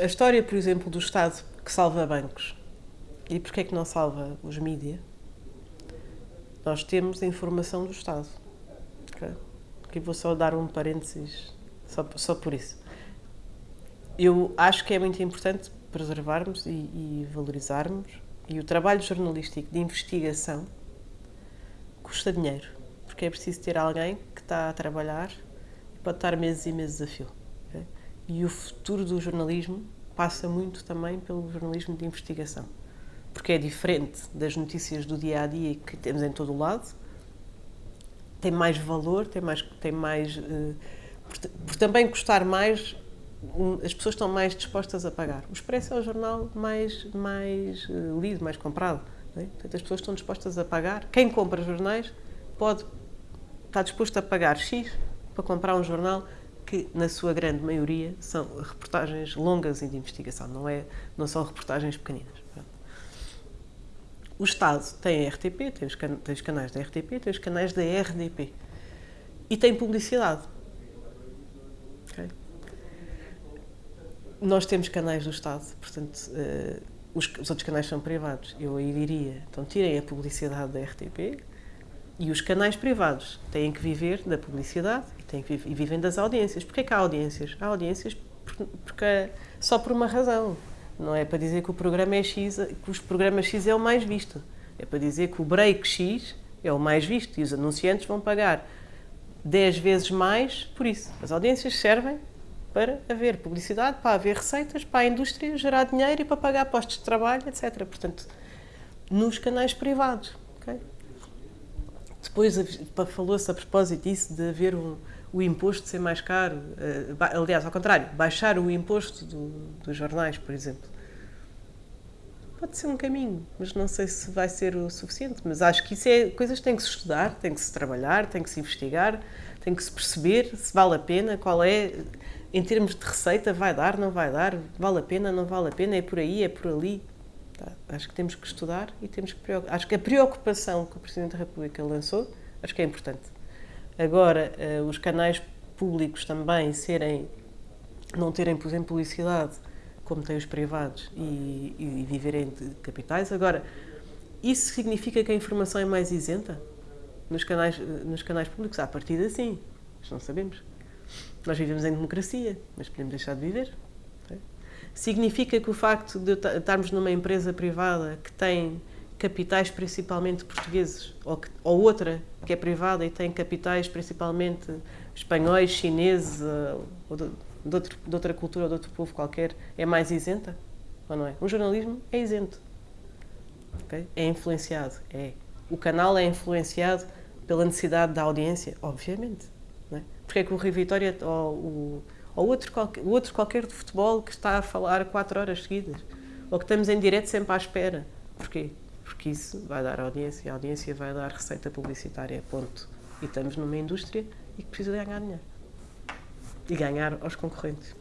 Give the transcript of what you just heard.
A história, por exemplo, do Estado que salva bancos e porquê é que não salva os mídia, nós temos a informação do Estado. Okay? Aqui vou só dar um parênteses, só, só por isso. Eu acho que é muito importante preservarmos e, e valorizarmos, e o trabalho jornalístico de investigação custa dinheiro, porque é preciso ter alguém que está a trabalhar e pode estar meses e meses a fio. E o futuro do jornalismo passa muito também pelo jornalismo de investigação, porque é diferente das notícias do dia a dia que temos em todo o lado, tem mais valor, tem mais, tem mais uh, por, por, também custar mais, um, as pessoas estão mais dispostas a pagar. O Expresso é o jornal mais mais uh, lido, mais comprado. É? Portanto, as pessoas estão dispostas a pagar. Quem compra jornais pode está disposto a pagar X para comprar um jornal que, na sua grande maioria, são reportagens longas e de investigação, não, é, não são reportagens pequeninas. O Estado tem a RTP, tem os, tem os canais da RTP, tem os canais da RDP e tem publicidade. Okay? Nós temos canais do Estado, portanto, uh, os, os, outros canais são privados. Eu aí diria, então tirem a publicidade da RTP e os canais privados têm que viver da publicidade tem que, e vivem das audiências. Porquê que há audiências? Há audiências porque, só por uma razão. Não é para dizer que o programa é X, que os programas X é o mais visto. É para dizer que o break X é o mais visto e os anunciantes vão pagar 10 vezes mais por isso. As audiências servem para haver publicidade, para haver receitas, para a indústria gerar dinheiro e para pagar postos de trabalho, etc. Portanto, nos canais privados. Okay? Depois falou-se a propósito disso de haver um, o imposto ser mais caro, uh, aliás, ao contrário, baixar o imposto do, dos jornais, por exemplo. Pode ser um caminho, mas não sei se vai ser o suficiente. Mas acho que isso é coisas que tem que se estudar, tem que se trabalhar, tem que se investigar, tem que se perceber se vale a pena, qual é, em termos de receita, vai dar, não vai dar, vale a pena, não vale a pena, é por aí, é por ali. Tá? Acho que temos que estudar e temos que preocupar. Acho que a preocupação que o Presidente da República lançou, acho que é importante. Agora, uh, os canais públicos também serem, não terem, por exemplo, publicidade, como têm os privados, e, e viverem de capitais. Agora, isso significa que a informação é mais isenta nos canais, nos canais públicos? À partida, sim. Mas não sabemos. Nós vivemos em democracia, mas podemos deixar de viver. Significa que o facto de estarmos numa empresa privada que tem capitais principalmente portugueses, ou, que, ou outra que é privada e tem capitais principalmente espanhóis, chineses, eh, ou de, de, outro, de outra cultura ou de outro povo qualquer, é mais isenta? Ou não é? Um jornalismo é isento. Okay? É influenciado. É. O canal é influenciado pela necessidade da audiência, obviamente. Não é? Porque é que o Rio Vitória ou, o, ou outro, qualquer, outro qualquer de futebol que está a falar quatro horas seguidas, ou que estamos em direto sempre à espera. Porquê? Porque isso vai dar audiência, a audiência vai dar receita publicitária, ponto. E estamos numa indústria e que precisa ganhar dinheiro. E ganhar aos concorrentes.